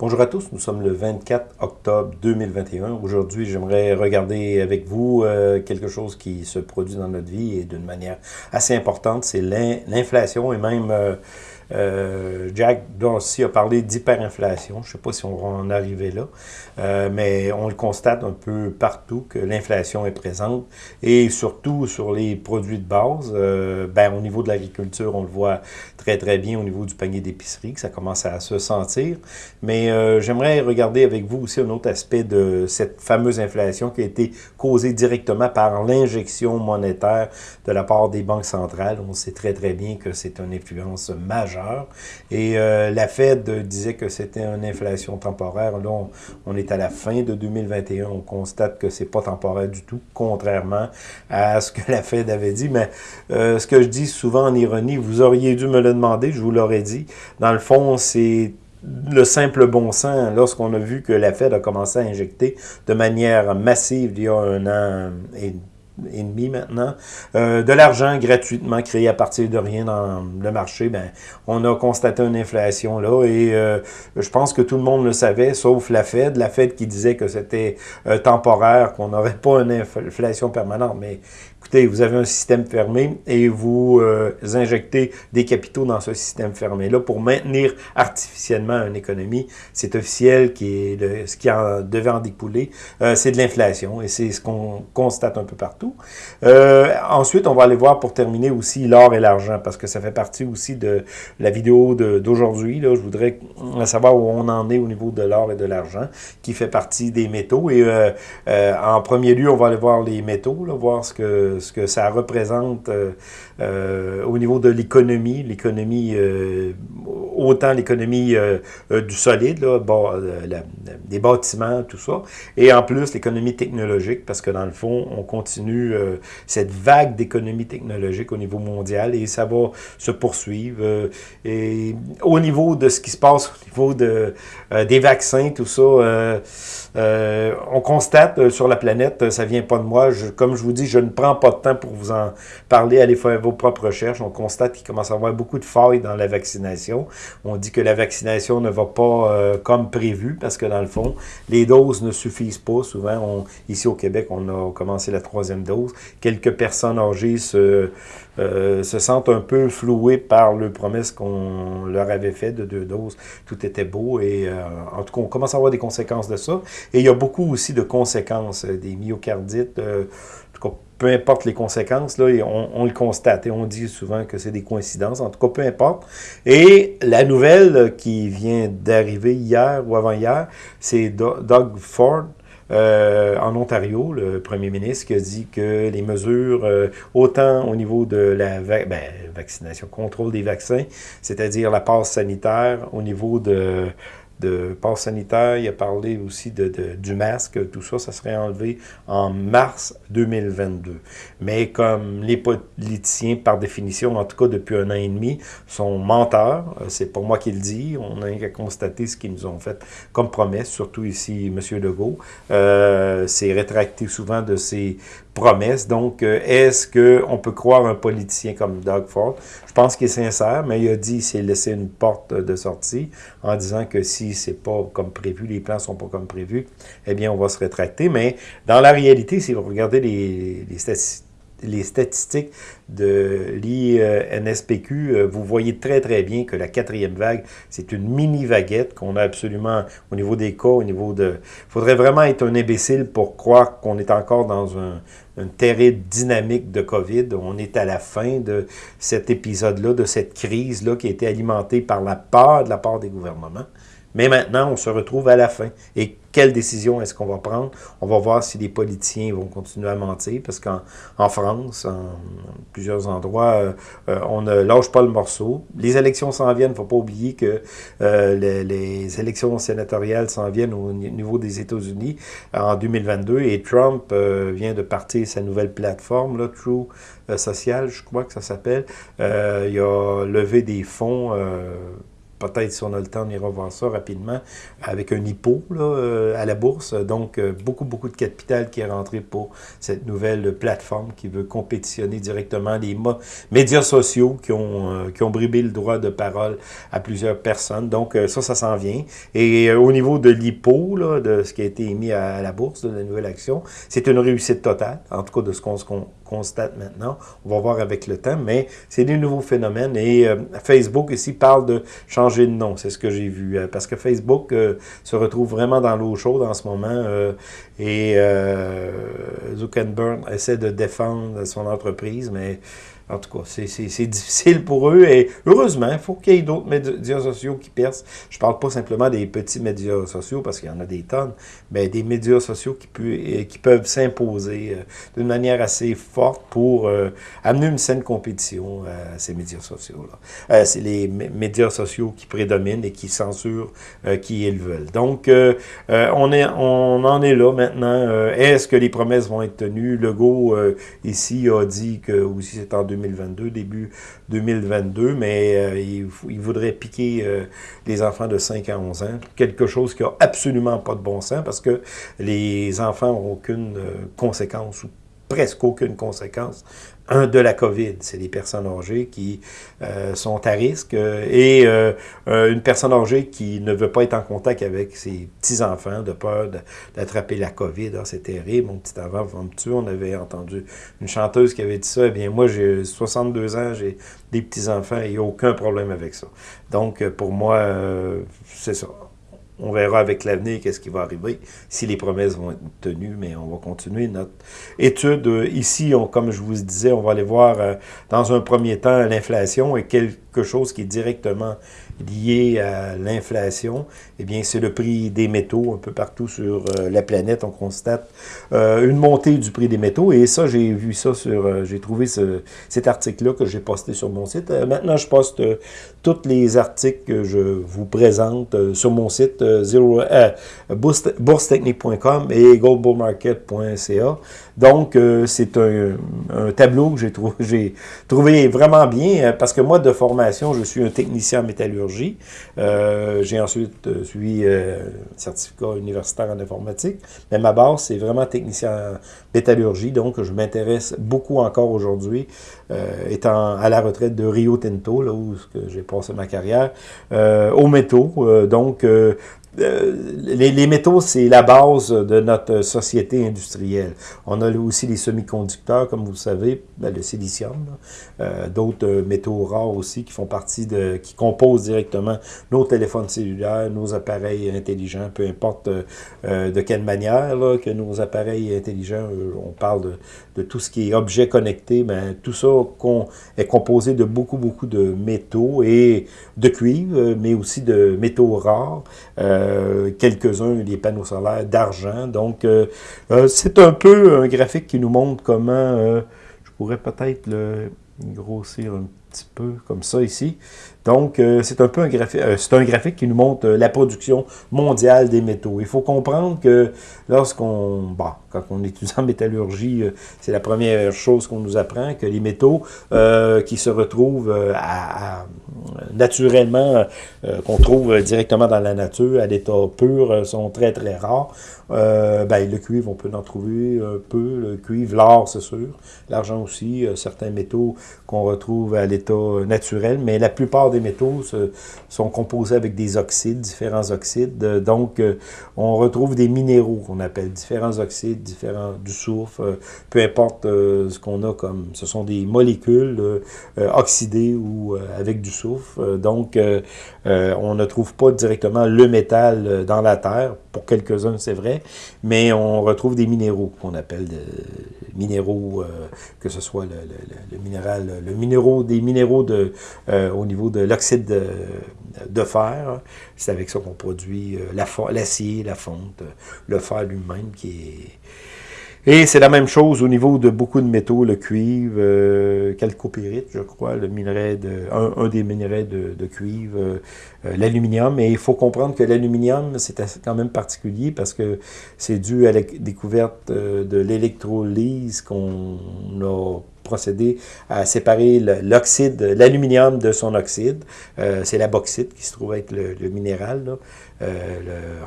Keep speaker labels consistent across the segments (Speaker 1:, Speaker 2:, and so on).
Speaker 1: Bonjour à tous, nous sommes le 24 octobre 2021. Aujourd'hui, j'aimerais regarder avec vous euh, quelque chose qui se produit dans notre vie et d'une manière assez importante, c'est l'inflation et même euh, euh, Jack Dorsey a parlé d'hyperinflation. Je ne sais pas si on va en arriver là, euh, mais on le constate un peu partout que l'inflation est présente et surtout sur les produits de base. Euh, ben, au niveau de l'agriculture, on le voit très très bien au niveau du panier d'épicerie, que ça commence à se sentir. Mais j'aimerais regarder avec vous aussi un autre aspect de cette fameuse inflation qui a été causée directement par l'injection monétaire de la part des banques centrales. On sait très très bien que c'est une influence majeure et euh, la Fed disait que c'était une inflation temporaire. Là, on, est à la fin de 2021. On constate que c'est pas temporaire du tout, contrairement à ce que la Fed avait dit. Mais euh, ce que je dis souvent en ironie, vous auriez dû me le demander, je vous l'aurais dit. Dans le fond, c'est le simple bon sens, lorsqu'on a vu que la Fed a commencé à injecter de manière massive il y a un an et et demi maintenant, euh, de l'argent gratuitement créé à partir de rien dans le marché, ben, on a constaté une inflation là et euh, je pense que tout le monde le savait, sauf la Fed. La Fed qui disait que c'était euh, temporaire, qu'on n'aurait pas une inflation permanente. Mais écoutez, vous avez un système fermé et vous injectez des capitaux dans ce système fermé-là pour maintenir artificiellement une économie. C'est officiel, qui est ce qui en devait en découler, c'est de l'inflation et c'est ce qu'on constate un peu partout. Euh, ensuite, on va aller voir pour terminer aussi l'or et l'argent, parce que ça fait partie aussi de la vidéo d'aujourd'hui. Je voudrais savoir où on en est au niveau de l'or et de l'argent, qui fait partie des métaux. Et euh, euh, en premier lieu, on va aller voir les métaux, voir ce que, ce que ça représente au niveau de l'économie, l'économie, autant l'économie du solide, là, des bâtiments, tout ça, et en plus l'économie technologique, parce que dans le fond, on continue euh, cette vague d'économie technologique au niveau mondial et ça va se poursuivre. Euh, et au niveau de ce qui se passe au niveau de, euh, des vaccins, tout ça, on constate sur la planète, ça vient pas de moi, comme je vous dis, je ne prends pas de temps pour vous en parler, allez faire vos propres recherches. On constate qu'il commence à y avoir beaucoup de failles dans la vaccination. On dit que la vaccination ne va pas comme prévu parce que dans le fond, les doses ne suffisent pas. Souvent, ici au Québec, on a commencé la troisième dose. Quelques personnes âgées se, euh, se sentent un peu flouées par le promesse qu'on leur avait fait de deux doses. Tout était beau et euh, en tout cas, on commence à avoir des conséquences de ça. Et il y a beaucoup aussi de conséquences, euh, des myocardites, en tout cas, peu importe les conséquences, là, on, le constate et on dit souvent que c'est des coïncidences. En tout cas, peu importe. Et la nouvelle qui vient d'arriver hier ou avant-hier, c'est Doug Ford, euh, en Ontario, le premier ministre qui a dit que les mesures, euh, autant au niveau de la ben, vaccination, contrôle des vaccins, c'est-à-dire la passe sanitaire, au niveau de de passe sanitaire, il a parlé aussi de, du masque, tout ça, ça serait enlevé en mars 2022. Mais comme les politiciens, par définition, en tout cas depuis un an et demi, sont menteurs, euh, c'est pas moi qui le dis, on a qu'à constater ce qu'ils nous ont fait comme promesse, surtout ici M. Legault, euh, c'est rétracté souvent de ses promesses. Donc, euh, est-ce qu'on peut croire un politicien comme Doug Ford? Je pense qu'il est sincère, mais il a dit qu'il s'est laissé une porte de sortie en disant que si c'est pas comme prévu, les plans sont pas comme prévu, eh bien, on va se rétracter. Mais dans la réalité, si vous regardez les, les statistiques, les statistiques de l'INSPQ, euh, vous voyez très très bien que la quatrième vague, c'est une mini-vaguette qu'on a absolument au niveau des cas, au niveau de... Il faudrait vraiment être un imbécile pour croire qu'on est encore dans un, une terrible dynamique de COVID. On est à la fin de cet épisode-là, de cette crise-là qui a été alimentée par la peur de la part des gouvernements. Mais maintenant, on se retrouve à la fin. Et quelle décision est-ce qu'on va prendre? On va voir si les politiciens vont continuer à mentir, parce qu'en en France, en plusieurs endroits, euh, euh, on ne lâche pas le morceau. Les élections s'en viennent, il ne faut pas oublier que euh, les, les, élections sénatoriales s'en viennent au niveau des États-Unis en 2022, et Trump vient de partir sa nouvelle plateforme, là, True Social, je crois que ça s'appelle. il a levé des fonds peut-être si on a le temps, on ira voir ça rapidement, avec un hypo là, à la bourse. Donc, beaucoup, beaucoup de capital qui est rentré pour cette nouvelle plateforme qui veut compétitionner directement les médias sociaux qui ont, qui ont bribé le droit de parole à plusieurs personnes. Donc, ça, ça s'en vient. Et au niveau de l'hypo, de ce qui a été émis à, la bourse, de la nouvelle action, c'est une réussite totale, en tout cas de ce qu'on constate maintenant. On va voir avec le temps, mais c'est des nouveaux phénomènes. Et euh, Facebook ici parle de changer de nom, c'est ce que j'ai vu. Euh, parce que Facebook euh, se retrouve vraiment dans l'eau chaude en ce moment. et Zuckerberg essaie de défendre son entreprise, mais en tout cas, c'est difficile pour eux et heureusement, il faut qu'il y ait d'autres médias sociaux qui percent. Je ne parle pas simplement des petits médias sociaux parce qu'il y en a des tonnes, mais des médias sociaux qui, qui peuvent s'imposer euh, d'une manière assez forte pour euh, amener une saine compétition à ces médias sociaux-là. Euh, c'est les médias sociaux qui prédominent et qui censurent qui ils veulent. Donc, on, est, on en est là maintenant. Est-ce que les promesses vont être tenues? Legault, ici, a dit que aussi c'est en 2020 2022, début 2022, mais euh, il, voudrait piquer euh, les enfants de 5 à 11 ans, quelque chose qui n'a absolument pas de bon sens parce que les enfants n'ont aucune euh, conséquence ou presque aucune conséquence un de la COVID. C'est les personnes âgées qui euh, sont à risque euh, et euh, une personne âgée qui ne veut pas être en contact avec ses petits-enfants de peur d'attraper la COVID. Ah, c'est terrible. Mon petit tuer. On avait entendu une chanteuse qui avait dit ça. Eh bien, moi, j'ai 62 ans, j'ai des petits-enfants et aucun problème avec ça. Donc, pour moi, c'est ça on verra avec l'avenir qu'est-ce qui va arriver, si les promesses vont être tenues, mais on va continuer notre étude. Ici, on, comme je vous disais, on va aller voir euh, dans un premier temps l'inflation et quelque chose qui est directement lié à l'inflation, eh bien, c'est le prix des métaux un peu partout sur euh, la planète. On constate euh, une montée du prix des métaux. Et ça, j'ai vu ça sur... Euh, j'ai trouvé ce, cet article-là que j'ai posté sur mon site. maintenant, je poste tous les articles que je vous présente sur mon site boursetechnique.com et goldbullmarket.ca. Donc, c'est un, un, tableau que j'ai trouvé, vraiment bien parce que moi, de formation, je suis un technicien métallurgique euh, j'ai ensuite euh, suivi euh, un certificat universitaire en informatique. Mais ma base, c'est vraiment technicien en métallurgie. Donc, je m'intéresse beaucoup encore aujourd'hui, étant à la retraite de Rio Tinto, là où j'ai passé ma carrière, aux métaux. donc, euh, les, métaux, c'est la base de notre société industrielle. On a aussi les semi-conducteurs, comme vous le savez, ben, le silicium, euh, d'autres euh, métaux rares aussi qui font partie de, qui composent directement nos téléphones cellulaires, nos appareils intelligents, peu importe de quelle manière que nos appareils intelligents, on parle de, tout ce qui est objet connecté, ben, tout ça est composé de beaucoup, beaucoup de métaux et de cuivre, mais aussi de métaux rares. Euh, quelques-uns des panneaux solaires d'argent. Donc, euh, euh, c'est un peu un graphique qui nous montre comment, je pourrais peut-être le grossir un petit peu comme ça ici. Donc, euh, c'est un peu un graphique, euh, un graphique qui nous montre euh, la production mondiale des métaux. Il faut comprendre que lorsqu'on, bah, quand on étudie en métallurgie, c'est la première chose qu'on nous apprend, que les métaux qui se retrouvent naturellement, qu'on trouve directement dans la nature, à l'état pur, sont très très rares. ben, le cuivre, on peut en trouver un peu, le cuivre, l'or, c'est sûr, l'argent aussi, certains métaux qu'on retrouve à l'état naturel, mais la plupart des métaux sont composés avec des oxydes, différents oxydes. Euh, donc, euh, on retrouve des minéraux qu'on appelle différents oxydes, différents du soufre, euh, peu importe ce qu'on a comme... Ce sont des molécules oxydées ou avec du soufre. donc, on ne trouve pas directement le métal dans la Terre. Pour quelques-uns, c'est vrai. Mais on retrouve des minéraux qu'on appelle de, minéraux, que ce soit le, minéral, le minéraux, des minéraux de, au niveau de l'oxyde de, fer. C'est avec ça qu'on produit euh, l'acier, la, fonte, le fer lui-même qui est... Et c'est la même chose au niveau de beaucoup de métaux, le cuivre, euh, calcopyrite, je crois, le minerai de, un, des minerais de, cuivre, euh, l'aluminium. Et il faut comprendre que l'aluminium, c'est quand même particulier parce que c'est dû à la découverte de l'électrolyse qu'on a procéder à séparer l'oxyde, l'aluminium de son oxyde. c'est la bauxite qui se trouve être le, minéral.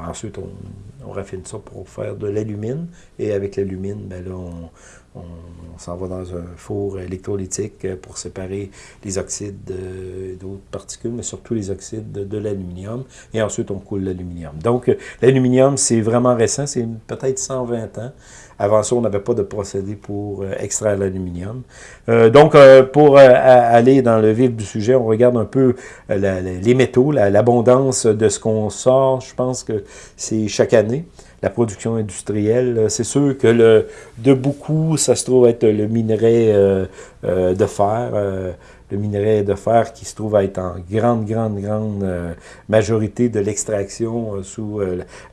Speaker 1: ensuite, on, raffine ça pour faire de l'alumine. Et avec l'alumine, ben là, on, on, s'en va dans un four électrolytique pour séparer les oxydes d'autres particules, mais surtout les oxydes de, l'aluminium. Et ensuite, on coule l'aluminium. Donc, l'aluminium, c'est vraiment récent, c'est peut-être 120 ans. Avant ça, on n'avait pas de procédé pour euh, extraire l'aluminium. Euh, donc, euh, pour aller dans le vif du sujet, on regarde un peu les métaux, l'abondance de ce qu'on sort. Je pense que c'est chaque année la production industrielle. C'est sûr que le, de beaucoup, ça se trouve être le minerai de fer, le minerai de fer qui se trouve être en grande, grande, grande majorité de l'extraction sous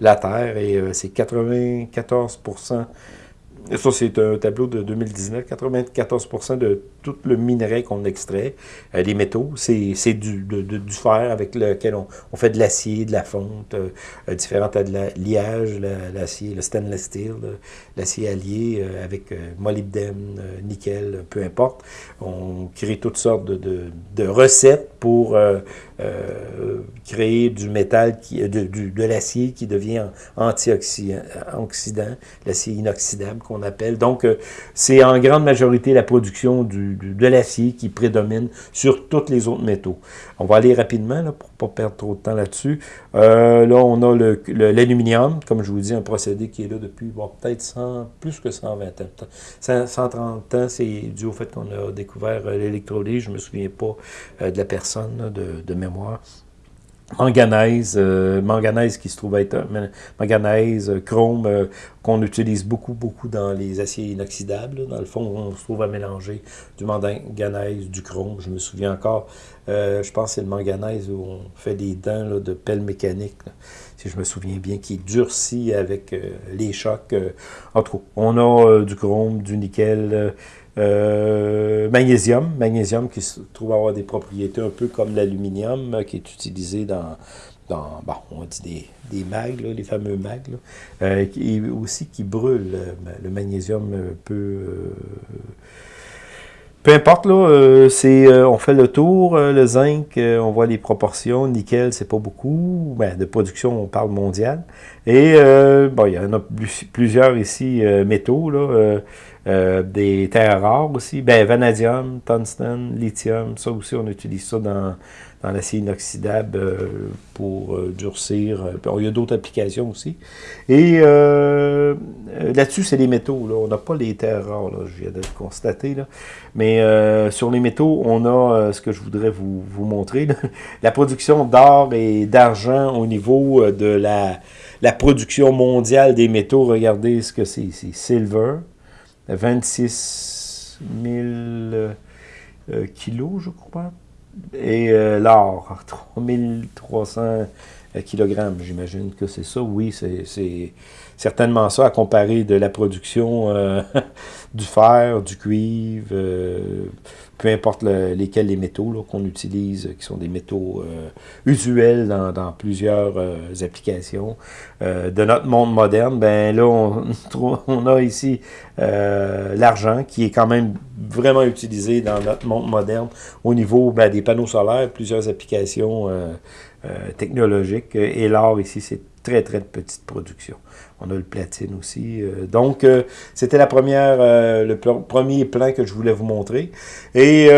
Speaker 1: la terre, et c'est 94% ça, c'est un tableau de 2019. 94% de tout le minerai qu'on extrait, euh, les métaux, c'est du, du fer avec lequel on, on fait de l'acier, de la fonte, euh, euh différentes de l'alliage, l'acier, le stainless steel, l'acier allié euh, avec molybdène, nickel, peu importe. On crée toutes sortes de, de recettes pour créer du métal, qui, de, de l'acier qui devient antioxydant, l'acier inoxydable qu'on appelle. Donc, c'est en grande majorité la production du de l'acier qui prédomine sur tous les autres métaux. On va aller rapidement pour ne pas perdre trop de temps là-dessus. Euh, là, on a l'aluminium, comme je vous dis, un procédé qui est là depuis peut-être plus que 120 ans. 130 ans, c'est dû au fait qu'on a découvert euh, l'électrolyse. Je ne me souviens pas euh, de la personne de mémoire manganèse, euh, manganèse qui se trouve être manganèse, euh, chrome, euh, qu'on utilise beaucoup, beaucoup dans les aciers inoxydables. Dans le fond, on se trouve à mélanger du manganèse, du chrome. Je me souviens encore, je pense que c'est le manganèse où on fait des dents de pelle mécanique, si je me souviens bien, qui durcit avec les chocs. en tout cas, on a du chrome, du nickel, euh, magnésium, magnésium qui se trouve avoir des propriétés un peu comme l'aluminium euh, qui est utilisé dans, dans bon, on dit des, des mags, les fameux mags, euh, et aussi qui brûle. Le magnésium peut... peu importe, là, c'est, on fait le tour, le zinc, on voit les proportions, nickel, c'est pas beaucoup, ben, de production, on parle mondial. Et, bon, il y en a plusieurs ici, métaux, là, euh, des terres rares aussi, ben, vanadium, tungstène, lithium, ça aussi on utilise ça dans, dans l'acier inoxydable euh, pour euh, durcir. il y a d'autres applications aussi. Et là-dessus, c'est les métaux. Là. On n'a pas les terres rares, là, je viens de le constater. Là. Mais sur les métaux, on a ce que je voudrais vous, vous montrer. La production d'or et d'argent au niveau de la, la production mondiale des métaux. Regardez ce que c'est ici. Silver, 26 000 euh, kilos, je crois. Et euh, l'or, 3300 kilogrammes, j'imagine que c'est ça. Oui, c'est certainement ça, à comparer de la production euh, du fer, du cuivre, peu importe lesquels les métaux qu'on utilise, qui sont des métaux euh, usuels dans, plusieurs euh, applications euh, de notre monde moderne, ben là, on, on a ici l'argent qui est quand même vraiment utilisé dans notre monde moderne au niveau ben, des panneaux solaires, plusieurs applications technologiques, et l'or ici, c'est très, très petite production. On a le platine aussi. Euh, donc, euh, c'était la première, euh, le premier plan que je voulais vous montrer. Et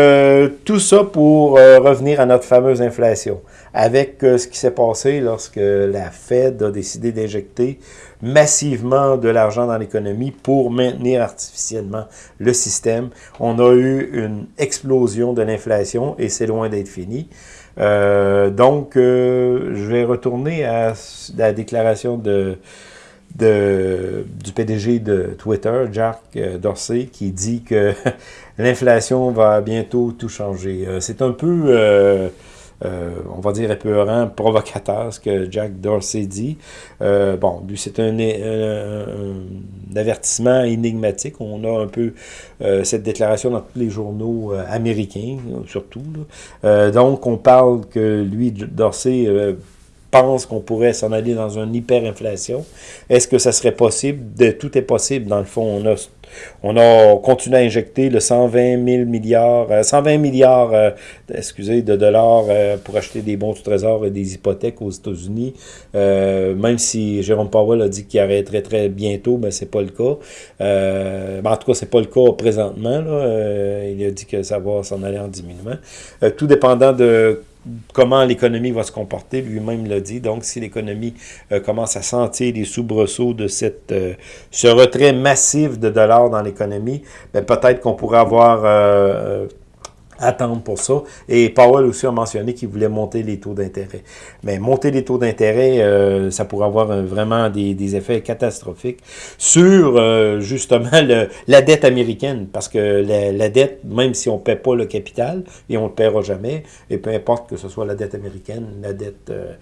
Speaker 1: tout ça pour revenir à notre fameuse inflation. Avec ce qui s'est passé lorsque la Fed a décidé d'injecter massivement de l'argent dans l'économie pour maintenir artificiellement le système. On a eu une explosion de l'inflation et c'est loin d'être fini. donc, je vais retourner à la déclaration de du PDG de Twitter, Jack euh, Dorsey, qui dit que l'inflation va bientôt tout changer. Euh, c'est un peu, euh, on va dire, épeurant, provocateur, ce que Jack Dorsey dit. bon, lui, c'est un, avertissement énigmatique. On a un peu cette déclaration dans tous les journaux américains, surtout. donc, on parle que lui, Dorsey pense qu'on pourrait s'en aller dans une hyperinflation. Est-ce que ça serait possible? De, tout est possible, dans le fond. On a, on a continué à injecter le 120 000 milliards, 120 euh, milliards euh, de dollars euh, pour acheter des bons du trésor et des hypothèques aux États-Unis. même si Jérôme Powell a dit qu'il arrêterait très bientôt, mais c'est pas le cas. Ben, en tout cas, c'est pas le cas présentement. Il a dit que ça va s'en aller en diminuant. tout dépendant de comment l'économie va se comporter, lui-même l'a dit. Donc, si l'économie euh, commence à sentir les soubresauts de cette, euh, ce retrait massif de dollars dans l'économie, ben, peut-être qu'on pourrait avoir euh, attendre pour ça. Et Powell aussi a mentionné qu'il voulait monter les taux d'intérêt. Mais monter les taux d'intérêt, euh, ça pourrait avoir vraiment des, effets catastrophiques sur euh, justement la dette américaine. Parce que la, dette, même si on ne paie pas le capital, et on ne le paiera jamais, et peu importe que ce soit la dette américaine, la dette euh,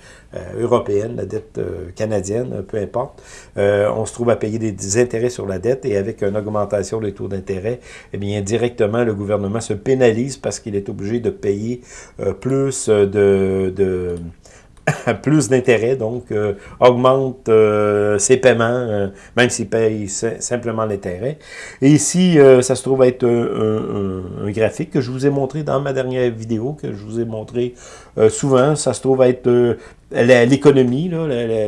Speaker 1: européenne, la dette canadienne, peu importe, on se trouve à payer des, intérêts sur la dette et avec une augmentation des taux d'intérêt, eh bien directement le gouvernement se pénalise qu'il est obligé de payer euh, plus de, de plus d'intérêt, donc euh, augmente euh, ses paiements, même s'il paye simplement l'intérêt. Et ici, ça se trouve être un, graphique que je vous ai montré dans ma dernière vidéo, que je vous ai montré souvent. Ça se trouve être l'économie,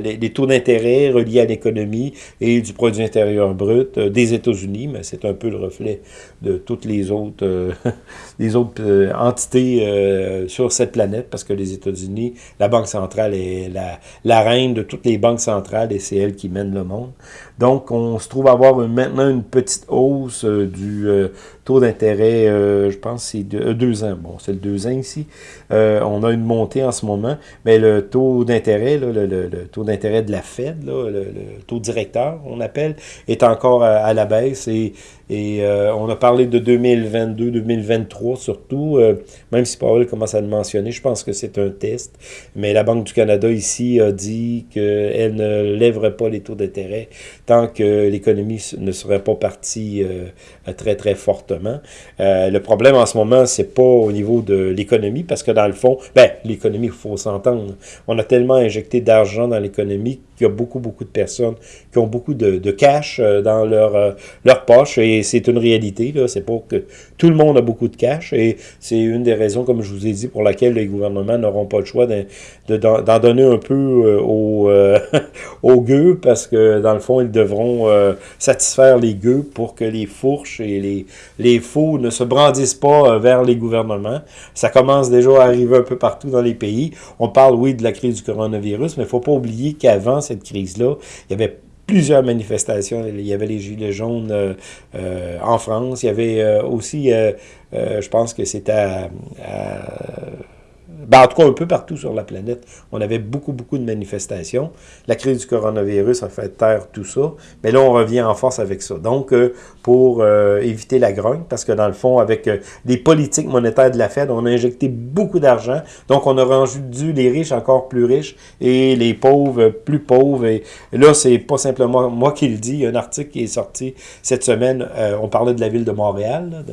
Speaker 1: les taux d'intérêt reliés à l'économie et du produit intérieur brut euh, des États-Unis, mais c'est un peu le reflet de toutes les autres, euh, les autres euh, entités sur cette planète, parce que les États-Unis, la Banque centrale est la, la reine de toutes les banques centrales et c'est elle qui mène le monde. Donc, on se trouve avoir maintenant une petite hausse du taux d'intérêt, je pense c'est deux ans. Bon, c'est le deux ans ici. on a une montée en ce moment, mais le taux d'intérêt, le, taux d'intérêt de la Fed, le, taux directeur, on appelle, est encore à, à la baisse et et euh, on a parlé de 2022, 2023 surtout, euh, même si Paul commence à le mentionner, je pense que c'est un test. Mais la Banque du Canada ici a dit qu'elle ne lèverait pas les taux d'intérêt tant que l'économie ne serait pas partie euh, très très fortement. le problème en ce moment, c'est pas au niveau de l'économie, parce que dans le fond, ben, l'économie, il faut s'entendre. On a tellement injecté d'argent dans l'économie qu'il y a beaucoup, beaucoup de personnes qui ont beaucoup de, de cash dans leur, leur poche et c'est une réalité. C'est pas que tout le monde a beaucoup de cash et c'est une des raisons, comme je vous ai dit, pour laquelle les gouvernements n'auront pas le choix d'en donner un peu euh, aux, euh, aux gueux parce que, dans le fond, ils devront euh, satisfaire les gueux pour que les fourches et les, faux ne se brandissent pas vers les gouvernements. Ça commence déjà à arriver un peu partout dans les pays. On parle, oui, de la crise du coronavirus, mais il faut pas oublier qu'avant cette crise-là, il y avait plusieurs manifestations. Il y avait les Gilets jaunes euh, euh, en France. Il y avait euh, aussi, je pense que c'était à ben, en tout cas, un peu partout sur la planète, on avait beaucoup, beaucoup de manifestations. La crise du coronavirus a fait taire tout ça, mais là, on revient en force avec ça. Donc, euh, pour euh, éviter la grogne, parce que dans le fond, avec euh, les politiques monétaires de la Fed, on a injecté beaucoup d'argent, donc on a rendu les riches encore plus riches et les pauvres plus pauvres. Et là, c'est pas simplement moi qui le dis, il y a un article qui est sorti cette semaine, on parlait de la ville de Montréal,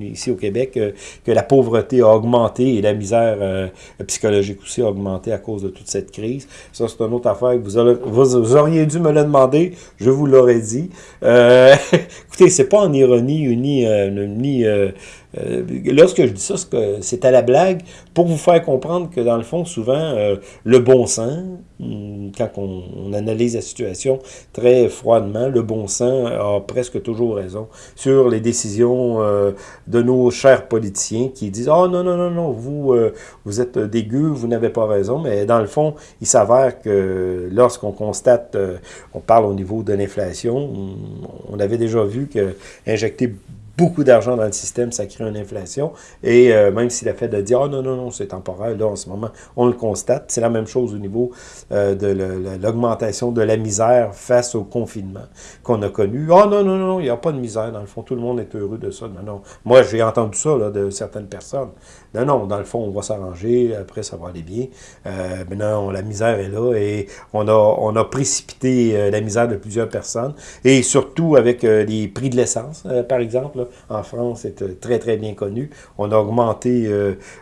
Speaker 1: ici au Québec, que la pauvreté a augmenté et la misère euh, psychologique aussi a augmenté à cause de toute cette crise. Ça, c'est une autre affaire vous, auriez dû me le demander, je vous l'aurais dit. Euh, écoutez, c'est pas en ironie ni, euh, ni euh, lorsque je dis ça, c'est à la blague pour vous faire comprendre que dans le fond, souvent, euh, le bon sens, hmm, quand on, analyse la situation très froidement, le bon sens a presque toujours raison sur les décisions euh, de nos chers politiciens qui disent « Oh non, non, non, non, vous, vous êtes dégueu, vous n'avez pas raison. » Mais dans le fond, il s'avère que lorsqu'on constate, on parle au niveau de l'inflation, on avait déjà vu que injecter beaucoup d'argent dans le système, ça crée une inflation. Et euh, même si la Fed a dit « Ah non, non, non, c'est temporaire », là, en ce moment, on le constate. C'est la même chose au niveau euh, de l'augmentation de la misère face au confinement qu'on a connu. « Ah non, non, non, il n'y a pas de misère. Dans le fond, tout le monde est heureux de ça. » Non, non. Moi, j'ai entendu ça là, de certaines personnes. Non, non, dans le fond, on va s'arranger, après, ça va aller bien. Euh, maintenant, la misère est là et on a, on a précipité la misère de plusieurs personnes. Et surtout avec les prix de l'essence, par exemple, en France, c'est très, très bien connu. Augmenté,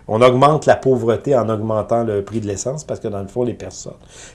Speaker 1: on augmente la pauvreté en augmentant le prix de l'essence, parce que dans le fond, les personnes,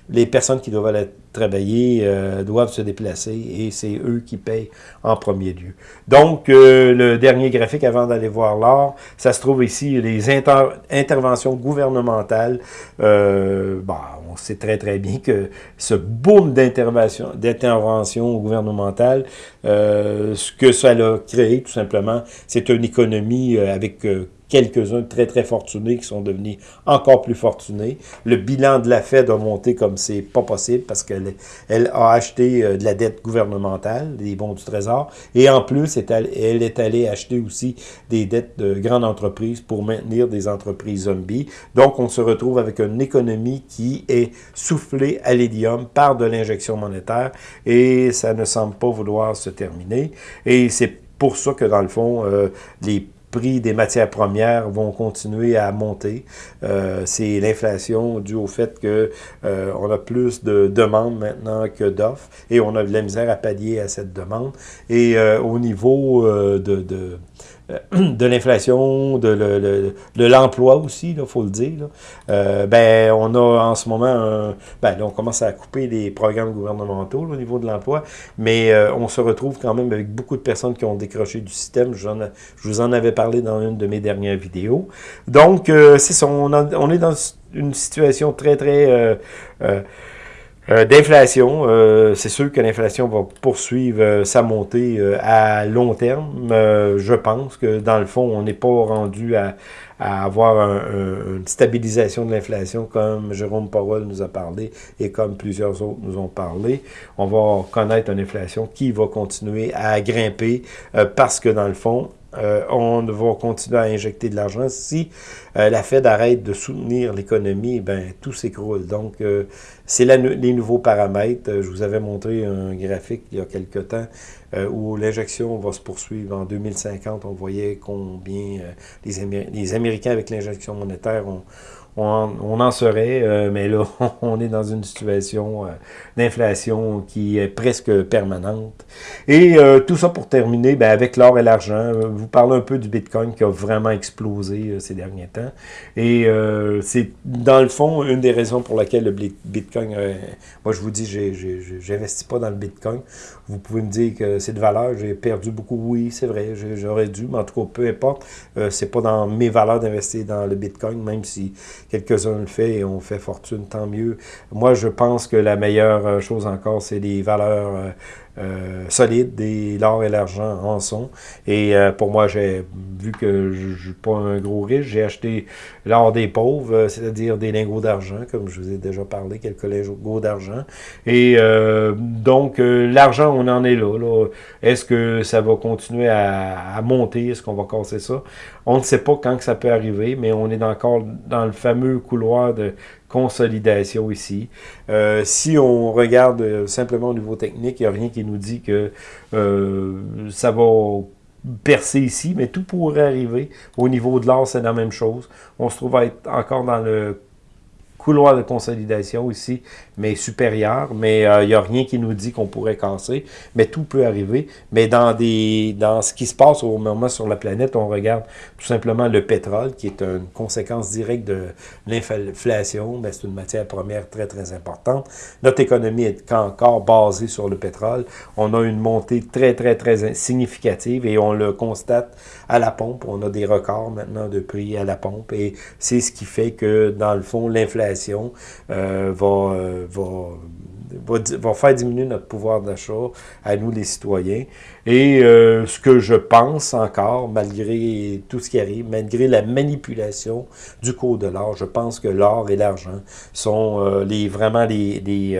Speaker 1: les personnes qui doivent aller travailler doivent se déplacer, et c'est eux qui payent en premier lieu. Donc, le dernier graphique avant d'aller voir l'or, ça se trouve ici, les interventions gouvernementales. Euh, bah, on sait très très bien que ce boom d'intervention gouvernementale, euh, ce que ça a créé tout simplement, c'est une économie euh, avec quelques-uns très, très fortunés qui sont devenus encore plus fortunés. Le bilan de la Fed a monté comme c'est pas possible parce qu'elle elle a acheté euh, de la dette gouvernementale, des bons du Trésor, et en plus, elle est allée acheter aussi des dettes de grandes entreprises pour maintenir des entreprises zombies. Donc, on se retrouve avec une économie qui est soufflée à l'hélium par de l'injection monétaire et ça ne semble pas vouloir se terminer. Et c'est pour ça que, dans le fond, euh, les prix des matières premières vont continuer à monter. Euh, c'est l'inflation due au fait que euh, a plus de demandes maintenant que d'offres et on a de la misère à pallier à cette demande. Et euh, au niveau de de l'inflation, de, l'emploi aussi, il faut le dire. Euh, ben, on a en ce moment, ben, on commence à couper les programmes gouvernementaux au niveau de l'emploi, mais euh, on se retrouve quand même avec beaucoup de personnes qui ont décroché du système. Je, vous en avais parlé dans une de mes dernières vidéos. Donc, c'est ça, on, est dans une situation très, très... Euh, d'inflation, euh, c'est sûr que l'inflation va poursuivre euh, sa montée à long terme. je pense que dans le fond, on n'est pas rendu à, avoir une stabilisation de l'inflation comme Jérôme Powell nous a parlé et comme plusieurs autres nous ont parlé. On va connaître une inflation qui va continuer à grimper parce que dans le fond, euh, on va continuer à injecter de l'argent. Si euh, la Fed arrête de soutenir l'économie, ben tout s'écroule. Donc, euh, c'est les nouveaux paramètres. Je vous avais montré un graphique il y a quelque temps où l'injection va se poursuivre en 2050. On voyait combien les, les Américains, avec l'injection monétaire, ont on, en serait, euh, mais là, on est dans une situation euh, d'inflation qui est presque permanente. Et euh, tout ça pour terminer, ben, avec l'or et l'argent, vous parlez un peu du Bitcoin qui a vraiment explosé ces derniers temps. Et c'est, dans le fond, une des raisons pour laquelle le Bitcoin, moi je vous dis, j'investis pas dans le Bitcoin. Vous pouvez me dire que c'est de valeur, j'ai perdu beaucoup, oui, c'est vrai, j'aurais dû, mais en tout cas, peu importe, c'est pas dans mes valeurs d'investir dans le Bitcoin, même si quelques-uns le font et on fait fortune, tant mieux. Moi, je pense que la meilleure euh, chose encore, c'est les valeurs euh, euh, solides, des l'or et l'argent en sont. Et euh, pour moi, j'ai vu que je ne suis pas un gros riche, j'ai acheté l'or des pauvres, euh, c'est-à-dire des lingots d'argent, comme je vous ai déjà parlé, quelques lingots d'argent. Et donc, l'argent, on en est là. là. Est-ce que ça va continuer à, monter? Est-ce qu'on va casser ça? On ne sait pas quand que ça peut arriver, mais on est encore dans le fameux couloir de consolidation ici. Euh, si on regarde euh, simplement au niveau technique, il n'y a rien qui nous dit que euh, ça va percer ici, mais tout pourrait arriver. Au niveau de l'or, c'est la même chose. On se trouve à être encore dans le couloir de consolidation ici, mais supérieur, mais il euh, n'y a rien qui nous dit qu'on pourrait casser, mais tout peut arriver. Mais dans des dans ce qui se passe au moment sur la planète, on regarde tout simplement le pétrole, qui est une conséquence directe de l'inflation, mais c'est une matière première très, très importante. Notre économie est encore basée sur le pétrole. On a une montée très, très, très significative et on le constate à la pompe. On a des records maintenant de prix à la pompe et c'est ce qui fait que, dans le fond, l'inflation euh, euh, va, faire diminuer notre pouvoir d'achat à nous les citoyens. Et euh, ce que je pense encore, malgré tout ce qui arrive, malgré la manipulation du cours de l'or, je pense que l'or et l'argent sont les, vraiment les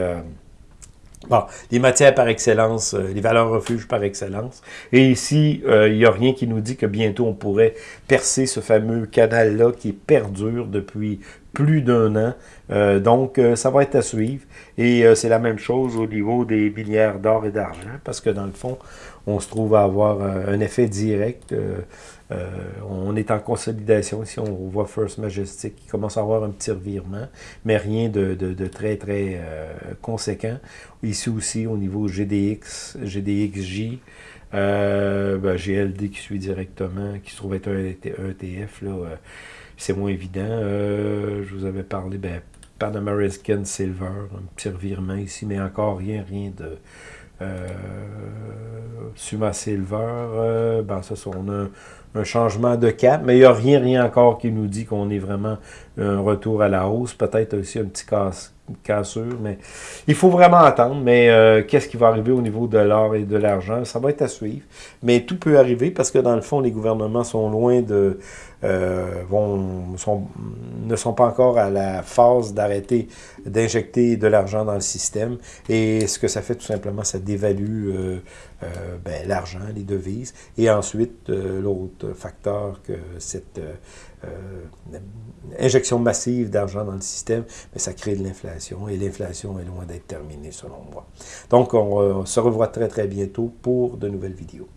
Speaker 1: Bon, les matières par excellence, les valeurs refuges par excellence. Et ici, il n'y a rien qui nous dit que bientôt on pourrait percer ce fameux canal-là qui perdure depuis plus d'un an. Euh, donc, euh, ça va être à suivre. Et euh, c'est la même chose au niveau des milliards d'or et d'argent, parce que dans le fond, on se trouve à avoir un effet direct on est en consolidation. Ici, on voit First Majestic qui commence à avoir un petit revirement, mais rien de, très, très conséquent. Ici aussi, au niveau GDX, GDXJ, ben, GLD qui suit directement, qui se trouve être un ETF, c'est moins évident. je vous avais parlé, ben, Pan American Silver, un petit revirement ici, mais encore rien, rien de euh, Suma Silver. Euh, ben ça, on a un, changement de cap, mais il n'y a rien, rien encore qui nous dit qu'on est vraiment un retour à la hausse. Peut-être aussi un petit casse, mais il faut vraiment attendre. Mais euh, qu'est-ce qui va arriver au niveau de l'or et de l'argent? Ça va être à suivre. Mais tout peut arriver parce que dans le fond, les gouvernements sont loin de... Euh, vont, ne sont pas encore à la phase d'arrêter d'injecter de l'argent dans le système. Et ce que ça fait, tout simplement, ça dévalue euh, ben, l'argent, les devises. Et ensuite, l'autre facteur que cette injection massive d'argent dans le système, mais ça crée de l'inflation, et l'inflation est loin d'être terminée selon moi. Donc, on, on se revoit très très bientôt pour de nouvelles vidéos.